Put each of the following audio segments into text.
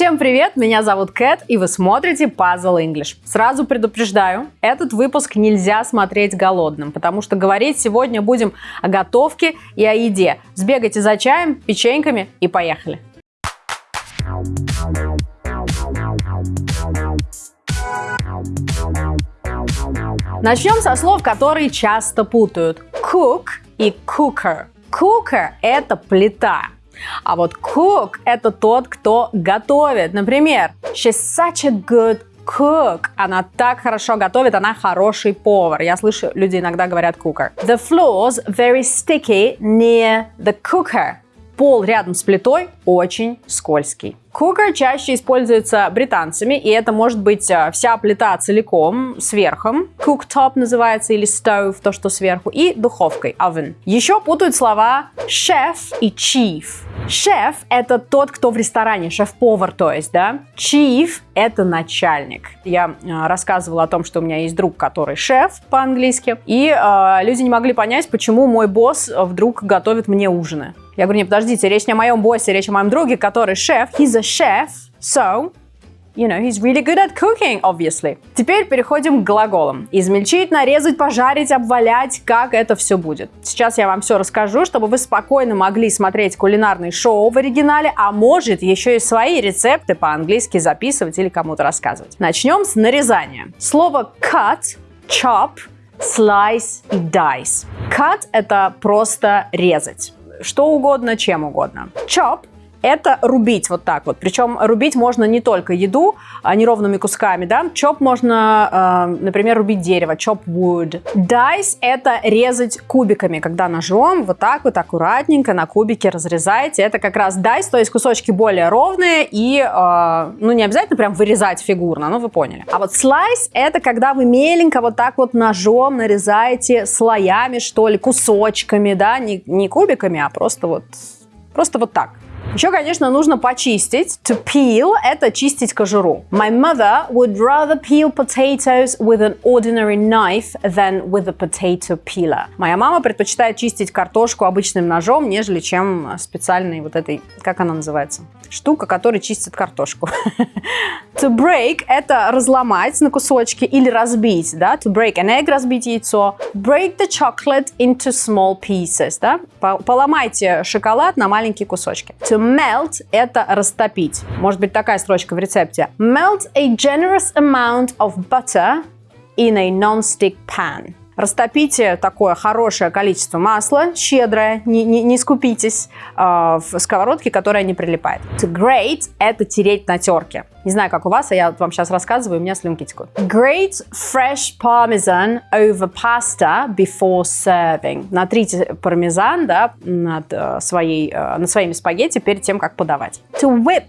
Всем привет, меня зовут Кэт, и вы смотрите Puzzle English. Сразу предупреждаю, этот выпуск нельзя смотреть голодным, потому что говорить сегодня будем о готовке и о еде. Сбегайте за чаем, печеньками и поехали. Начнем со слов, которые часто путают. Cook и cooker. Cooker – это плита, а вот cook – это тот, кто готовит. Например, she's such a good cook. Она так хорошо готовит, она хороший повар. Я слышу, люди иногда говорят cooker. The floors very sticky near the cooker. Пол рядом с плитой очень скользкий. Cooker чаще используется британцами, и это может быть э, вся плита целиком, с верхом. Cooktop называется, или stove, то, что сверху, и духовкой, oven. Еще путают слова chef и chief. Шеф – это тот, кто в ресторане, шеф-повар, то есть, да. Chief – это начальник. Я э, рассказывала о том, что у меня есть друг, который шеф по-английски, и э, люди не могли понять, почему мой босс вдруг готовит мне ужины. Я говорю, не, подождите, речь не о моем боссе, речь о моем друге, который шеф. He's a chef, so You know, he's really good at cooking, obviously. Теперь переходим к глаголам. Измельчить, нарезать, пожарить, обвалять, как это все будет. Сейчас я вам все расскажу, чтобы вы спокойно могли смотреть кулинарные шоу в оригинале, а может еще и свои рецепты по-английски записывать или кому-то рассказывать. Начнем с нарезания. Слово cut, chop, slice dice. Cut – это просто резать что угодно, чем угодно. Chop это рубить вот так вот. Причем рубить можно не только еду а неровными кусками, да. Чоп можно, э, например, рубить дерево, chop wood. Dice это резать кубиками, когда ножом вот так вот аккуратненько на кубики разрезаете. Это как раз dice, то есть кусочки более ровные и, э, ну, не обязательно прям вырезать фигурно, ну, вы поняли. А вот slice это когда вы меленько вот так вот ножом нарезаете слоями, что ли, кусочками, да, не, не кубиками, а просто вот, просто вот так. Еще, конечно, нужно почистить. To peel – это чистить кожуру. My mother would rather peel potatoes with an ordinary knife than with a potato peeler. Моя мама предпочитает чистить картошку обычным ножом, нежели чем специальной вот этой, как она называется? Штука, которая чистит картошку. To break – это разломать на кусочки или разбить, да? To break an egg – разбить яйцо. Break the chocolate into small pieces, да? Поломайте шоколад на маленькие кусочки. To melt – это растопить. Может быть такая строчка в рецепте. Melt a generous amount of butter in a non-stick pan. Растопите такое хорошее количество масла, щедрое, не, не, не скупитесь, э, в сковородке, которая не прилипает. To grate – это тереть на терке. Не знаю, как у вас, а я вам сейчас рассказываю, у меня слюнки текут. Grate fresh parmesan over pasta before serving. Натрите пармезан да, над, э, своей, э, над своими спагетти перед тем, как подавать. To whip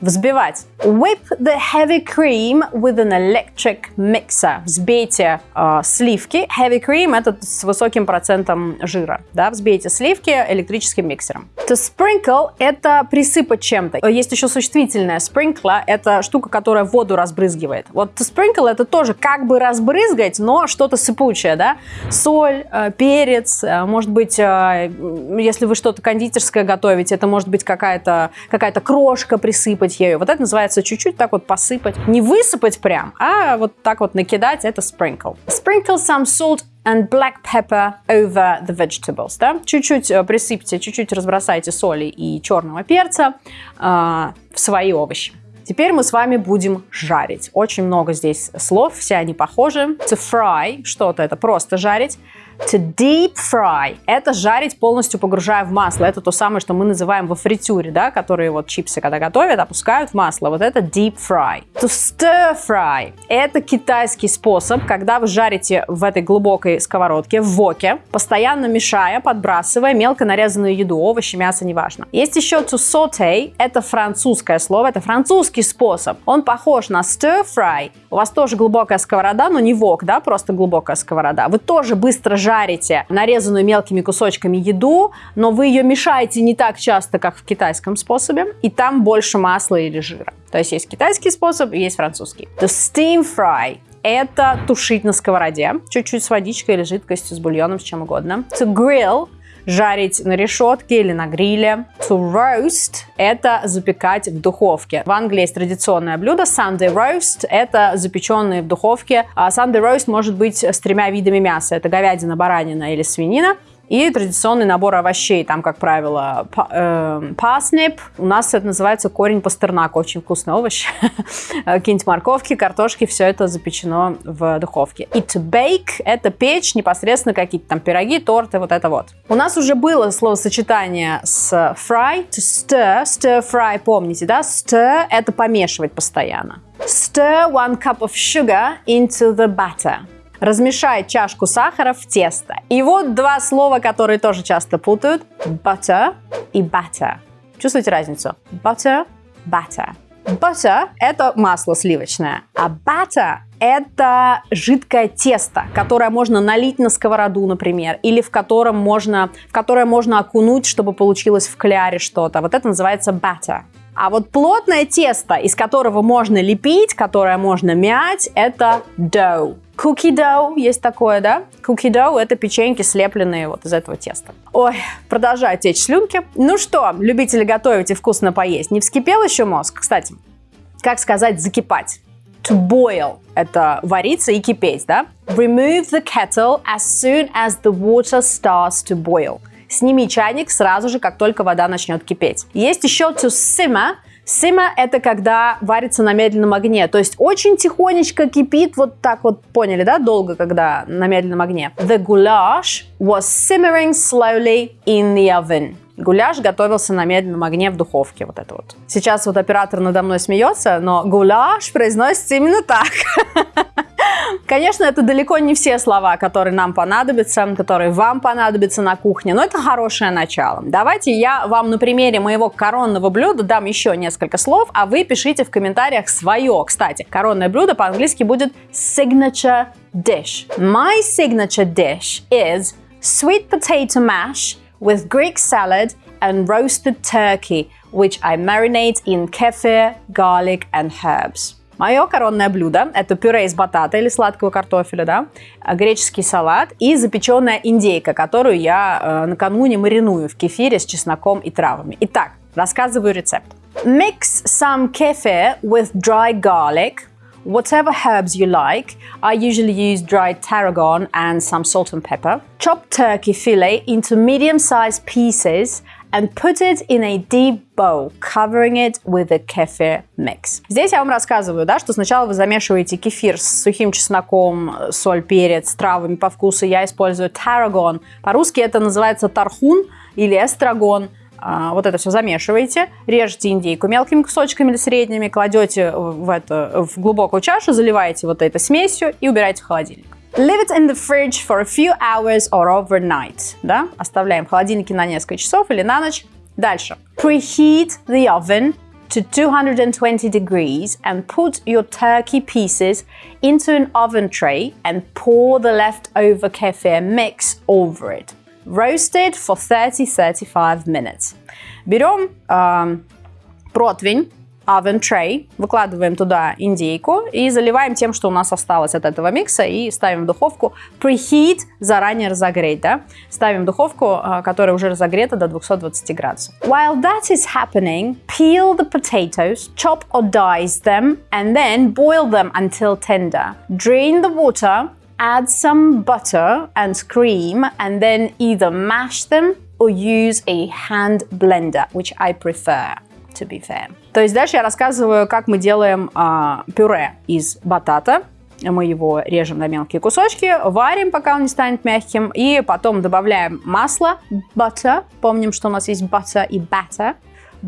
Взбивать. Whip the heavy cream with an electric mixer. Взбейте э, сливки. Heavy cream это с высоким процентом жира. Да? Взбейте сливки электрическим миксером. To sprinkle это присыпать чем-то. Есть еще существительное. Sprinkle это штука, которая воду разбрызгивает. Вот to sprinkle это тоже как бы разбрызгать, но что-то сыпучее. Да? Соль, э, перец, э, может быть, э, если вы что-то кондитерское готовите, это может быть какая-то какая крошка присыпать посыпать ею. Вот это называется чуть-чуть так вот посыпать. Не высыпать прям, а вот так вот накидать, это sprinkle. Sprinkle some salt and black pepper over the vegetables. Да? Чуть-чуть э, присыпьте, чуть-чуть разбросайте соли и черного перца э, в свои овощи. Теперь мы с вами будем жарить. Очень много здесь слов, все они похожи. To fry, что-то это просто жарить. To deep fry – это жарить полностью погружая в масло. Это то самое, что мы называем во фритюре, да, которые вот чипсы, когда готовят, опускают в масло. Вот это deep fry. To stir fry – это китайский способ, когда вы жарите в этой глубокой сковородке, в воке, постоянно мешая, подбрасывая мелко нарезанную еду, овощи, мясо, неважно. Есть еще to saute – это французское слово, это французский способ. Он похож на stir fry. У вас тоже глубокая сковорода, но не вок, да, просто глубокая сковорода. Вы тоже быстро жарите нарезанную мелкими кусочками еду, но вы ее мешаете не так часто, как в китайском способе, и там больше масла или жира. То есть есть китайский способ есть французский. To steam fry это тушить на сковороде, чуть-чуть с водичкой или жидкостью, с бульоном, с чем угодно. To grill жарить на решетке или на гриле. To roast – это запекать в духовке. В Англии есть традиционное блюдо Sunday roast – это запеченные в духовке. А Sunday roast может быть с тремя видами мяса. Это говядина, баранина или свинина. И традиционный набор овощей, там, как правило, parsnip. Э, У нас это называется корень пастернака, очень вкусный овощ. Какие-нибудь морковки, картошки, все это запечено в духовке. И to bake – это печь непосредственно какие-то там пироги, торты, вот это вот. У нас уже было словосочетание с fry, to stir, stir fry, помните, да? Stir – это помешивать постоянно. Stir one cup of sugar into the batter. Размешай чашку сахара в тесто. И вот два слова, которые тоже часто путают. Butter и batter. Чувствуете разницу? Butter, batter. Butter – это масло сливочное, а batter – это жидкое тесто, которое можно налить на сковороду, например, или в котором можно, в которое можно окунуть, чтобы получилось в кляре что-то. Вот это называется batter. А вот плотное тесто, из которого можно лепить, которое можно мять, это dough. Cookie dough есть такое, да? Cookie dough – это печеньки, слепленные вот из этого теста. Ой, продолжаю течь слюнки. Ну что, любители готовить и вкусно поесть, не вскипел еще мозг? Кстати, как сказать «закипать»? To boil – это вариться и кипеть, да? Remove the kettle as soon as the water starts to boil. Сними чайник сразу же, как только вода начнет кипеть. Есть еще to simmer. Simmer – это когда варится на медленном огне, то есть очень тихонечко кипит, вот так вот, поняли, да, долго, когда на медленном огне. The goulash was simmering slowly in the oven. Гуляш готовился на медленном огне в духовке, вот это вот. Сейчас вот оператор надо мной смеется, но гуляш произносится именно так. Конечно, это далеко не все слова, которые нам понадобятся, которые вам понадобятся на кухне, но это хорошее начало. Давайте я вам на примере моего коронного блюда дам еще несколько слов, а вы пишите в комментариях свое. Кстати, коронное блюдо по-английски будет signature dish. My signature dish is sweet potato mash with Greek salad and roasted turkey, which I marinate in kefir, garlic and herbs. Мое коронное блюдо – это пюре из батата или сладкого картофеля, да, греческий салат и запеченная индейка, которую я э, накануне мариную в кефире с чесноком и травами. Итак, рассказываю рецепт. Mix some kefir with dry garlic, whatever herbs you like. I usually use dried tarragon and some salt and pepper. Chop turkey fillet into medium-sized pieces and put it in a deep bowl, covering it with a kefir mix. Здесь я вам рассказываю, да, что сначала вы замешиваете кефир с сухим чесноком, соль, перец, травами по вкусу. Я использую tarragon. По-русски это называется тархун или эстрагон. А, вот это все замешиваете, режете индейку мелкими кусочками или средними, кладете в, это, в глубокую чашу, заливаете вот этой смесью и убираете в холодильник. Leave it in the fridge for a few hours or overnight. Да? Оставляем в холодильнике на несколько часов или на ночь. Дальше. Preheat the oven to 220 degrees and put your turkey pieces into an oven tray and pour the leftover kefir mix over it. Roasted for 30-35 minutes. Берем э, противень, oven tray, выкладываем туда индейку и заливаем тем, что у нас осталось от этого микса и ставим в духовку. Preheat, заранее разогреть, да? Ставим духовку, которая уже разогрета до 220 градусов. While that is happening, peel the potatoes, chop or dice them, and then boil them until tender. Drain the water, add some butter and cream, and then either mash them or use a hand blender, which I prefer to be fair. То есть дальше я рассказываю, как мы делаем а, пюре из батата. Мы его режем на мелкие кусочки, варим, пока он не станет мягким, и потом добавляем масло, butter. Помним, что у нас есть butter и batter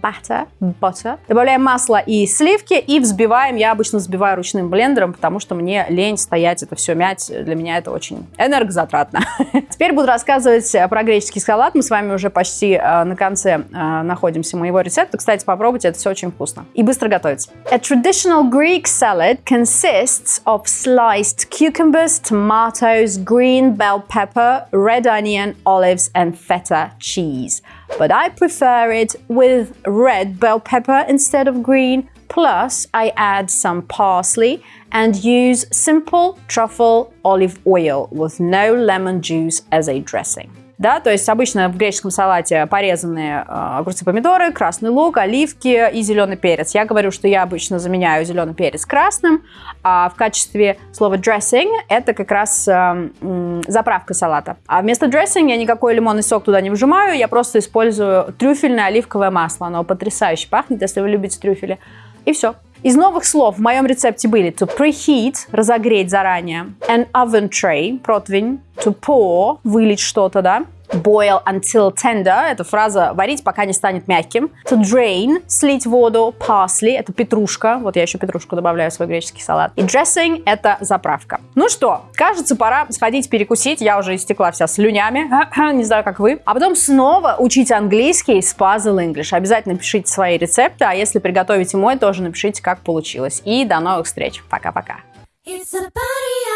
butter, butter. Добавляем масло и сливки и взбиваем. Я обычно взбиваю ручным блендером, потому что мне лень стоять это все мять. Для меня это очень энергозатратно. Теперь буду рассказывать про греческий салат. Мы с вами уже почти э, на конце э, находимся моего рецепта. Кстати, попробуйте, это все очень вкусно. И быстро готовится. A traditional Greek salad consists of sliced cucumbers, tomatoes, green bell pepper, red onion, olives and feta cheese. But I prefer it with red bell pepper instead of green. Plus, I add some parsley and use simple truffle olive oil with no lemon juice as a dressing. Да, то есть обычно в греческом салате порезанные э, огурцы, помидоры, красный лук, оливки и зеленый перец. Я говорю, что я обычно заменяю зеленый перец красным, а в качестве слова dressing это как раз э, заправка салата. А вместо dressing я никакой лимонный сок туда не вжимаю, я просто использую трюфельное оливковое масло. Оно потрясающе пахнет, если вы любите трюфели. И все. Из новых слов в моем рецепте были to preheat, разогреть заранее, an oven tray, противень, to pour, вылить что-то, да, Boil until tender – это фраза «варить, пока не станет мягким». To drain – слить воду. Parsley – это петрушка. Вот я еще петрушку добавляю в свой греческий салат. И dressing – это заправка. Ну что, кажется, пора сходить перекусить. Я уже истекла вся слюнями. не знаю, как вы. А потом снова учить английский с Puzzle English. Обязательно пишите свои рецепты, а если приготовите мой, тоже напишите, как получилось. И до новых встреч. Пока-пока. It's a party